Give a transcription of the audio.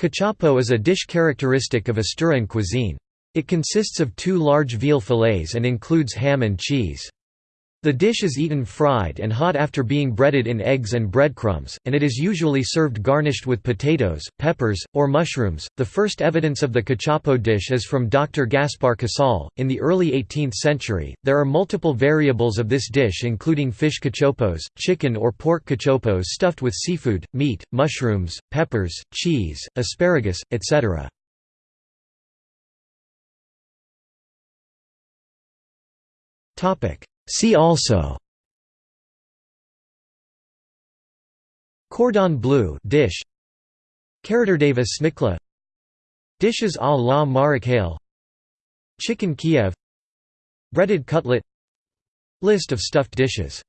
Cachopo is a dish characteristic of Asturian cuisine. It consists of two large veal fillets and includes ham and cheese. The dish is eaten fried and hot after being breaded in eggs and breadcrumbs, and it is usually served garnished with potatoes, peppers, or mushrooms. The first evidence of the cachopo dish is from Dr. Gaspar Casal. In the early 18th century, there are multiple variables of this dish, including fish cachopos, chicken or pork cachopos stuffed with seafood, meat, mushrooms, peppers, cheese, asparagus, etc. Topic. See also. Cordon bleu dish. Karađorđeva šnicla Dishes à la marocaine Chicken Kiev. Breaded cutlet. List of stuffed dishes